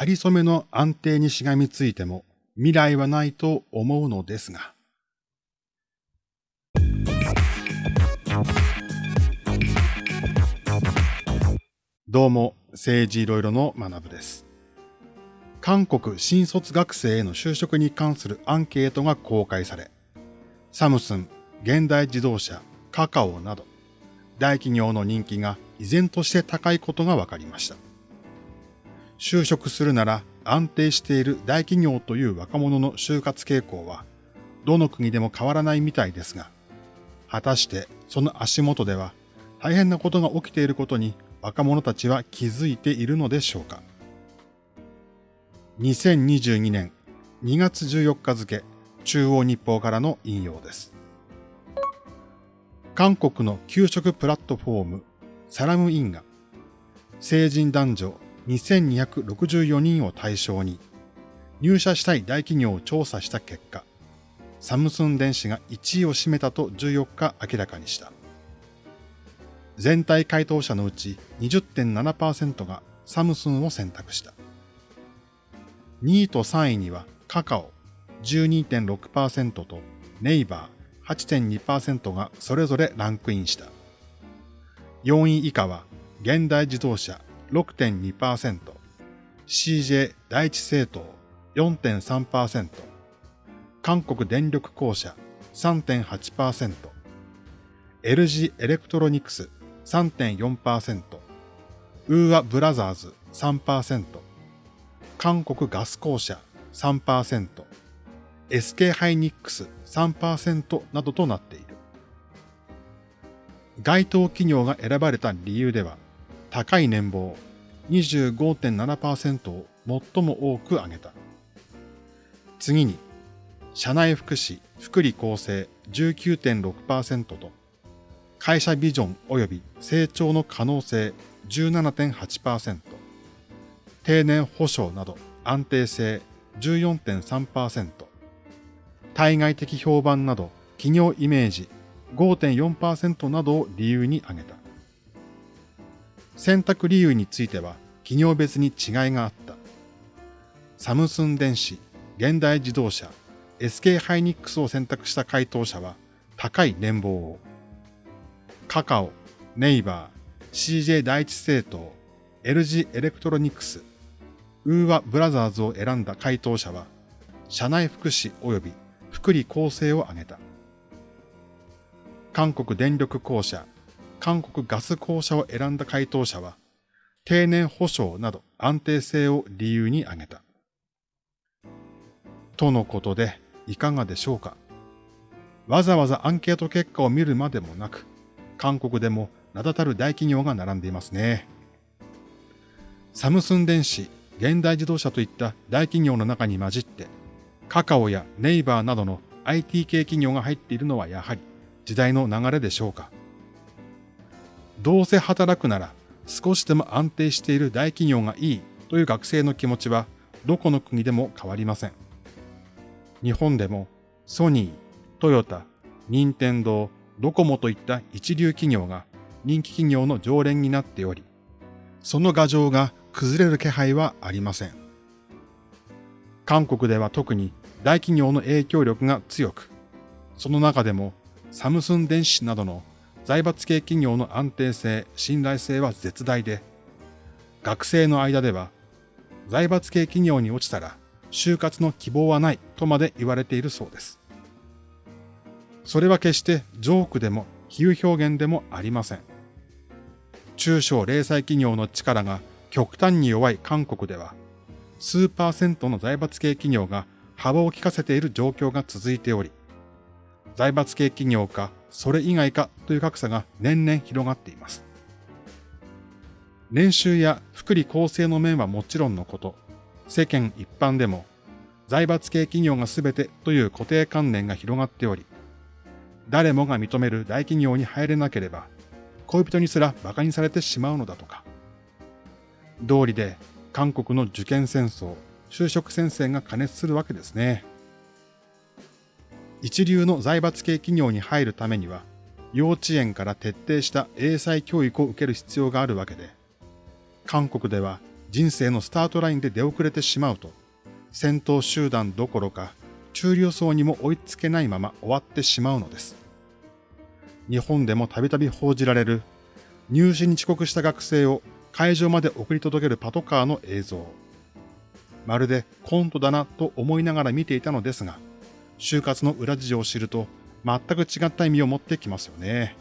仮初めの安定にしがみついても未来はないと思うのですが。どうも、政治いろいろの学部です。韓国新卒学生への就職に関するアンケートが公開され、サムスン、現代自動車、カカオなど、大企業の人気が依然として高いことが分かりました。就職するなら安定している大企業という若者の就活傾向は、どの国でも変わらないみたいですが、果たしてその足元では大変なことが起きていることに若者たちは気づいているのでしょうか？2022年2月14日付、中央日報からの引用です。韓国の給食プラットフォーム、サラムインが、成人男女2264人を対象に、入社したい大企業を調査した結果、サムスン電子が1位を占めたと14日明らかにした。全体回答者のうち20.7%がサムスンを選択した。2位と3位にはカカオ12.6%とネイバー8.2%がそれぞれランクインした。4位以下は、現代自動車6.2%、CJ 第一製糖4.3%、韓国電力公社3.8%、LG エレクトロニクス3.4%、ウーワブラザーズ3%、韓国ガス公社3%、SK ハイニックス3%などとなっている。該当企業が選ばれた理由では、高い年俸25.7%を最も多く挙げた。次に、社内福祉、福利厚生19.6%と、会社ビジョン及び成長の可能性17.8%、定年保障など安定性14.3%、対外的評判など企業イメージ5.4%などを理由に挙げた。選択理由については企業別に違いがあった。サムスン電子、現代自動車、SK ハイニックスを選択した回答者は高い年俸を。カカオ、ネイバー、CJ 第一製糖、LG エレクトロニクス、ウーワブラザーズを選んだ回答者は、社内福祉及び福利厚生を挙げた。韓国電力公社、韓国ガス公社を選んだ回答者は、定年保障など安定性を理由に挙げた。とのことで、いかがでしょうか。わざわざアンケート結果を見るまでもなく、韓国でも名だたる大企業が並んでいますね。サムスン電子、現代自動車といった大企業の中に混じって、カカオやネイバーなどの IT 系企業が入っているのはやはり時代の流れでしょうか。どうせ働くなら少しでも安定している大企業がいいという学生の気持ちはどこの国でも変わりません。日本でもソニー、トヨタ、任天堂、ドコモといった一流企業が人気企業の常連になっており、その牙城が崩れる気配はありません。韓国では特に大企業の影響力が強く、その中でもサムスン電子などの財閥系企業の安定性、信頼性は絶大で、学生の間では財閥系企業に落ちたら就活の希望はないとまで言われているそうです。それは決してジョークでも比喩表現でもありません。中小零細企業の力が極端に弱い韓国では、数パーセントの財閥系企業が幅を利かせている状況が続いており、財閥系企業かそれ以外かという格差が年々広がっています。年収や福利厚生の面はもちろんのこと、世間一般でも財閥系企業が全てという固定観念が広がっており、誰もが認める大企業に入れなければ、恋人にすら馬鹿にされてしまうのだとか。道理で韓国の受験戦争、就職戦線が過熱するわけですね。一流の財閥系企業に入るためには、幼稚園から徹底した英才教育を受ける必要があるわけで、韓国では人生のスタートラインで出遅れてしまうと、戦闘集団どころか中流層にも追いつけないまま終わってしまうのです。日本でもたびたび報じられる入試に遅刻した学生を会場まで送り届けるパトカーの映像。まるでコントだなと思いながら見ていたのですが、就活の裏事情を知ると全く違った意味を持ってきますよね。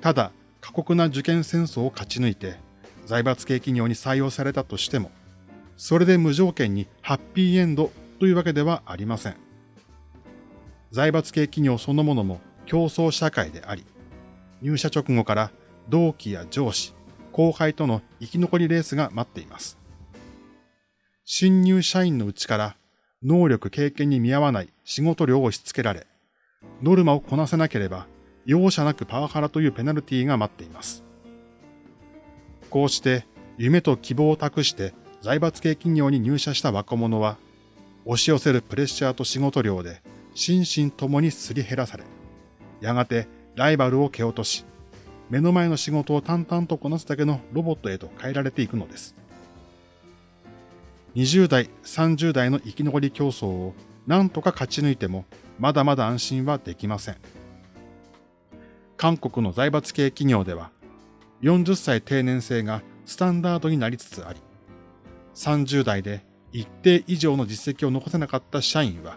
ただ、過酷な受験戦争を勝ち抜いて、財閥系企業に採用されたとしても、それで無条件にハッピーエンドというわけではありません。財閥系企業そのものも競争社会であり、入社直後から同期や上司、後輩との生き残りレースが待っています。新入社員のうちから能力経験に見合わない仕事量を押し付けられ、ノルマをこなせなければ容赦なくパワハラというペナルティが待っています。こうして夢と希望を託して財閥系企業に入社した若者は、押し寄せるプレッシャーと仕事量で心身ともにすり減らされ、やがてライバルを蹴落とし、目の前の仕事を淡々とこなすだけのロボットへと変えられていくのです。20代、30代の生き残り競争を何とか勝ち抜いても、まだまだ安心はできません。韓国の財閥系企業では、40歳定年制がスタンダードになりつつあり、30代で一定以上の実績を残せなかった社員は、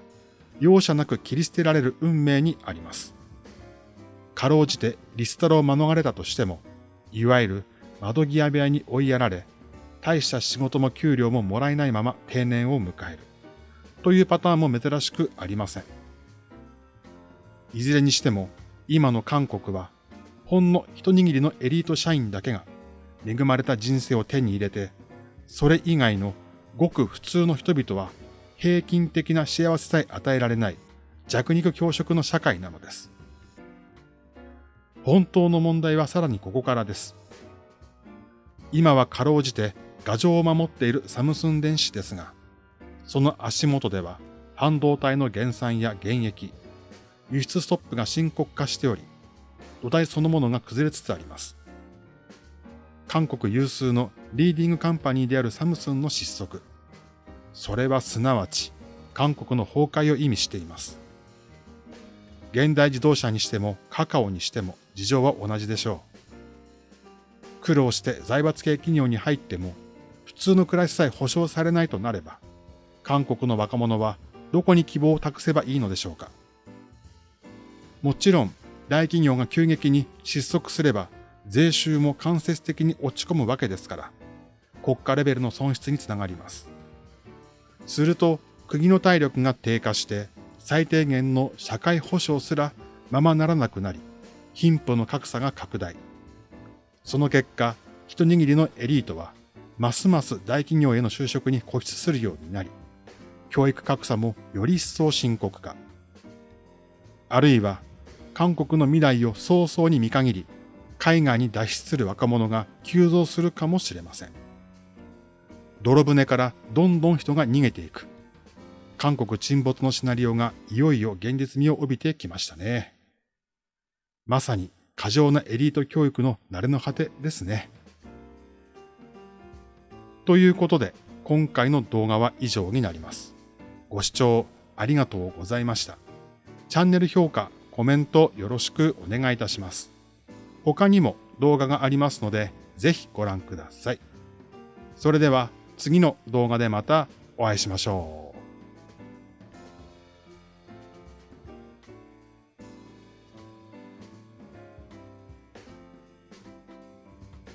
容赦なく切り捨てられる運命にあります。かろうじてリストラを免れたとしても、いわゆる窓際部屋に追いやられ、大した仕事も給料ももらえないまま定年を迎える。というパターンも珍しくありません。いずれにしても、今の韓国は、ほんの一握りのエリート社員だけが、恵まれた人生を手に入れて、それ以外のごく普通の人々は、平均的な幸せさえ与えられない弱肉強食の社会なのです。本当の問題はさらにここからです。今はかろうじて牙城を守っているサムスン電子ですが、その足元では半導体の減産や減益、輸出ストップが深刻化しており、土台そのものが崩れつつあります。韓国有数のリーディングカンパニーであるサムスンの失速。それはすなわち韓国の崩壊を意味しています。現代自動車にしてもカカオにしても事情は同じでしょう。苦労して財閥系企業に入っても通の暮らしさえ保障されないとなれば、韓国の若者はどこに希望を託せばいいのでしょうか。もちろん大企業が急激に失速すれば税収も間接的に落ち込むわけですから、国家レベルの損失につながります。すると国の体力が低下して最低限の社会保障すらままならなくなり、貧富の格差が拡大。その結果、一握りのエリートは、ますます大企業への就職に固執するようになり、教育格差もより一層深刻化。あるいは、韓国の未来を早々に見限り、海外に脱出する若者が急増するかもしれません。泥船からどんどん人が逃げていく。韓国沈没のシナリオがいよいよ現実味を帯びてきましたね。まさに過剰なエリート教育の慣れの果てですね。ということで、今回の動画は以上になります。ご視聴ありがとうございました。チャンネル評価、コメントよろしくお願いいたします。他にも動画がありますので、ぜひご覧ください。それでは次の動画でまたお会いしましょう。